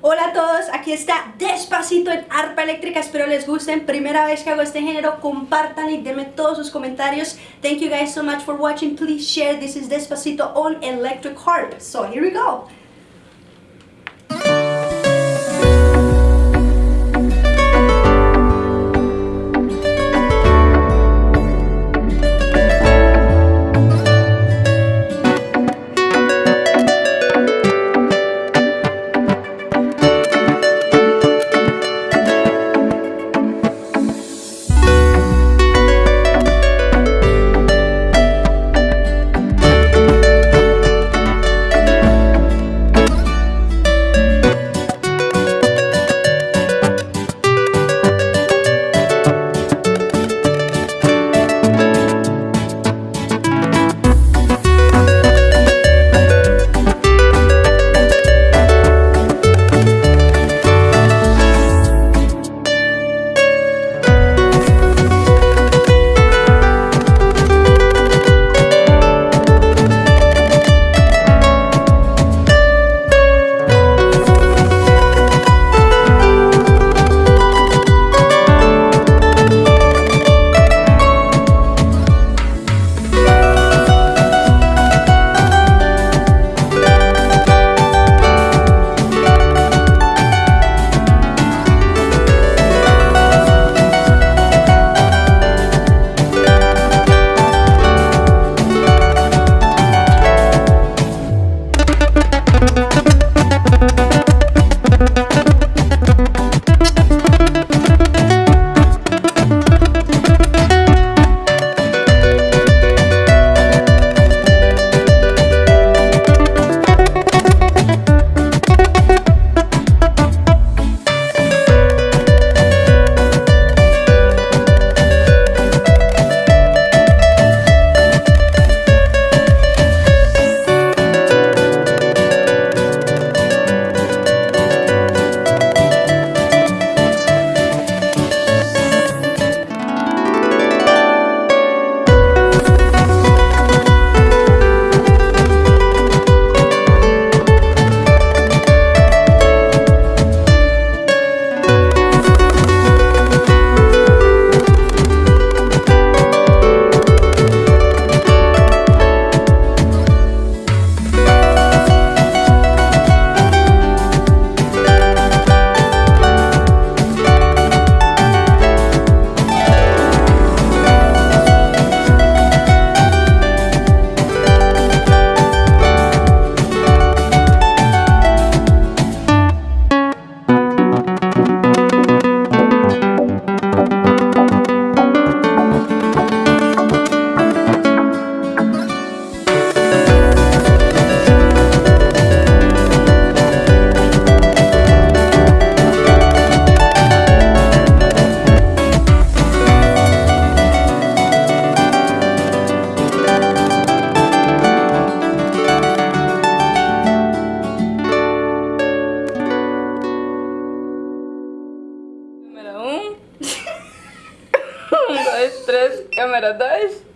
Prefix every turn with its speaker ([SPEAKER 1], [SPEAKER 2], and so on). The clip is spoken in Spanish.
[SPEAKER 1] Hola a todos, aquí está Despacito en Arpa Eléctrica, espero les gusten, primera vez que hago este género, compartan y denme todos sus comentarios. Thank you guys so much for watching, please share, this is Despacito on Electric Harp, so here we go.
[SPEAKER 2] Câmera 1. Um. um, dois, três. Câmera 2.